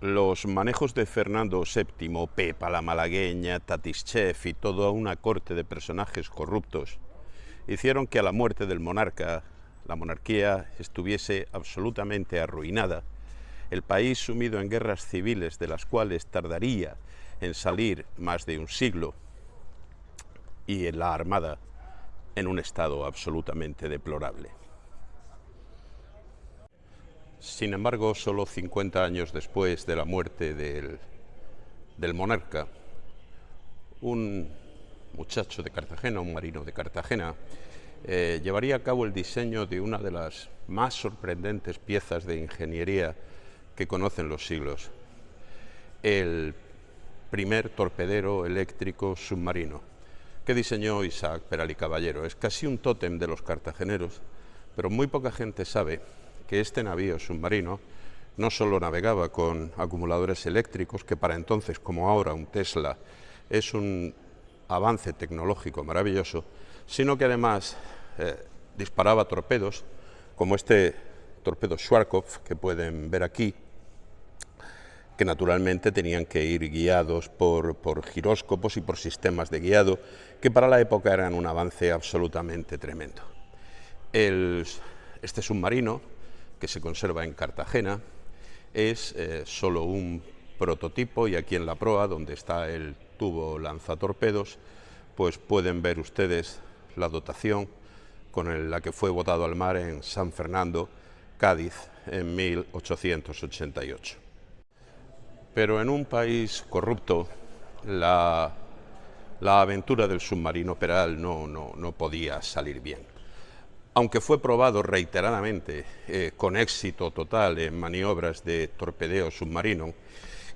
Los manejos de Fernando VII, Pepa la Malagueña, Tatischev y toda una corte de personajes corruptos hicieron que a la muerte del monarca la monarquía estuviese absolutamente arruinada, el país sumido en guerras civiles de las cuales tardaría en salir más de un siglo y en la armada en un estado absolutamente deplorable. Sin embargo, solo 50 años después de la muerte del, del monarca, un muchacho de Cartagena, un marino de Cartagena, eh, llevaría a cabo el diseño de una de las más sorprendentes piezas de ingeniería que conocen los siglos, el primer torpedero eléctrico submarino, que diseñó Isaac Peral y Caballero. Es casi un tótem de los cartageneros, pero muy poca gente sabe que este navío submarino no solo navegaba con acumuladores eléctricos, que para entonces, como ahora un Tesla, es un avance tecnológico maravilloso, sino que además eh, disparaba torpedos, como este torpedo Schwarzkopf que pueden ver aquí, que naturalmente tenían que ir guiados por, por giróscopos y por sistemas de guiado, que para la época eran un avance absolutamente tremendo. Este submarino que se conserva en Cartagena, es eh, solo un prototipo y aquí en la proa, donde está el tubo lanzatorpedos, pues pueden ver ustedes la dotación con la que fue botado al mar en San Fernando, Cádiz, en 1888. Pero en un país corrupto, la, aventura del submarino Peral no, no, no podía salir bien aunque fue probado reiteradamente eh, con éxito total en maniobras de torpedeo submarino,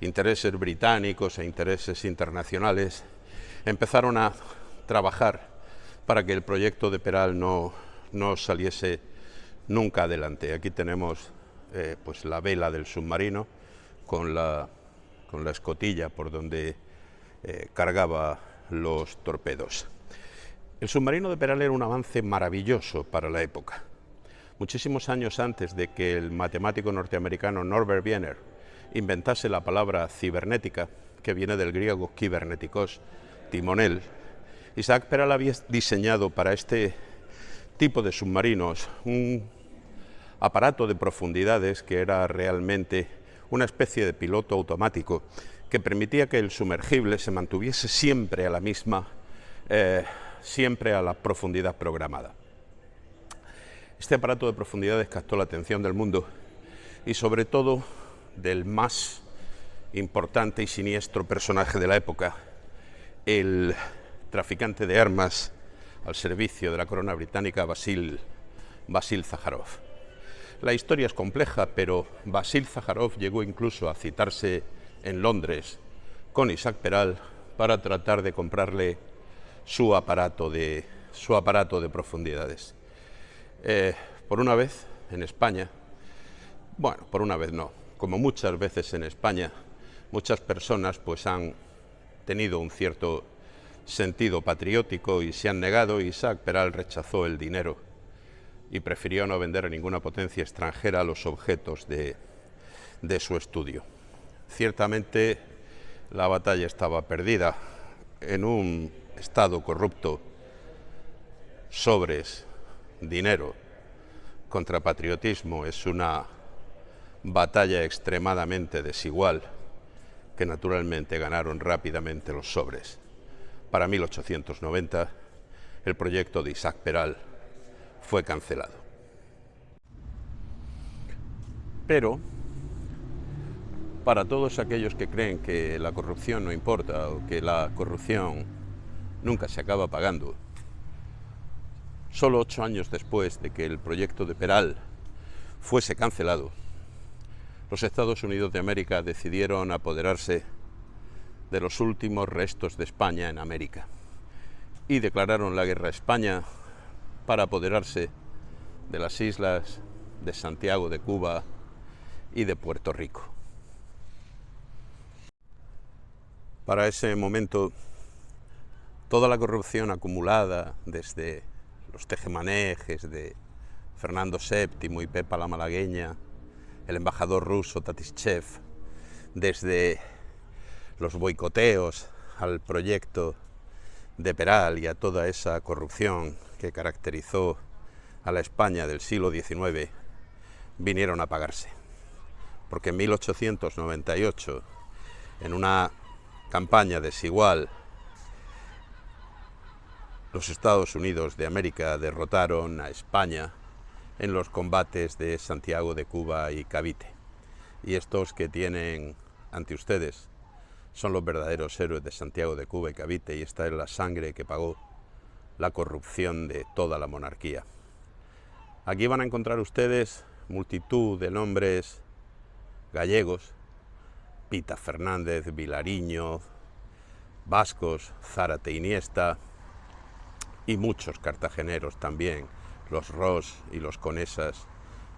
intereses británicos e intereses internacionales empezaron a trabajar para que el proyecto de Peral no, no saliese nunca adelante. Aquí tenemos eh, pues la vela del submarino con la, con la escotilla por donde eh, cargaba los torpedos. El submarino de Peral era un avance maravilloso para la época. Muchísimos años antes de que el matemático norteamericano Norbert Wiener inventase la palabra cibernética, que viene del griego kibernetikos, timonel, Isaac Peral había diseñado para este tipo de submarinos un aparato de profundidades que era realmente una especie de piloto automático que permitía que el sumergible se mantuviese siempre a la misma eh, siempre a la profundidad programada. Este aparato de profundidades captó la atención del mundo y sobre todo del más importante y siniestro personaje de la época, el traficante de armas al servicio de la corona británica, Basil, Basil Zaharov. La historia es compleja, pero Basil Zaharov llegó incluso a citarse en Londres con Isaac Peral para tratar de comprarle su aparato de, su aparato de profundidades. Eh, por una vez en España, bueno, por una vez no, como muchas veces en España, muchas personas pues han tenido un cierto sentido patriótico y se han negado, Isaac Peral rechazó el dinero y prefirió no vender a ninguna potencia extranjera los objetos de, de su estudio. Ciertamente la batalla estaba perdida en un Estado corrupto, sobres, dinero, contra patriotismo es una batalla extremadamente desigual que naturalmente ganaron rápidamente los sobres. Para 1890 el proyecto de Isaac Peral fue cancelado. Pero para todos aquellos que creen que la corrupción no importa o que la corrupción nunca se acaba pagando. Solo ocho años después de que el proyecto de Peral fuese cancelado, los Estados Unidos de América decidieron apoderarse de los últimos restos de España en América y declararon la guerra a España para apoderarse de las islas de Santiago de Cuba y de Puerto Rico. Para ese momento toda la corrupción acumulada desde los tejemanejes de Fernando VII y Pepa la Malagueña, el embajador ruso Tatishev, desde los boicoteos al proyecto de Peral y a toda esa corrupción que caracterizó a la España del siglo XIX, vinieron a pagarse. Porque en 1898, en una campaña desigual, los Estados Unidos de América derrotaron a España en los combates de Santiago de Cuba y Cavite. Y estos que tienen ante ustedes son los verdaderos héroes de Santiago de Cuba y Cavite y esta es la sangre que pagó la corrupción de toda la monarquía. Aquí van a encontrar ustedes multitud de nombres gallegos, Pita Fernández, Vilariño, vascos, Zárate Iniesta y muchos cartageneros también, los Ross y los Conesas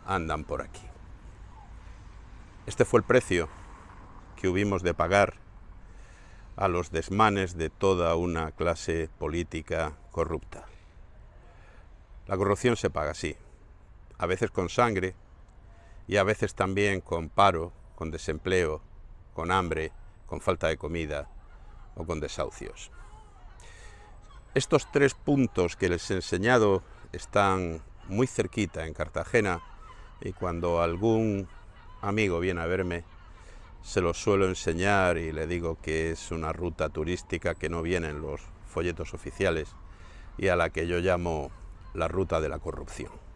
andan por aquí. Este fue el precio que hubimos de pagar a los desmanes de toda una clase política corrupta. La corrupción se paga así, a veces con sangre y a veces también con paro, con desempleo, con hambre, con falta de comida o con desahucios. Estos tres puntos que les he enseñado están muy cerquita en Cartagena y cuando algún amigo viene a verme se los suelo enseñar y le digo que es una ruta turística que no viene en los folletos oficiales y a la que yo llamo la ruta de la corrupción.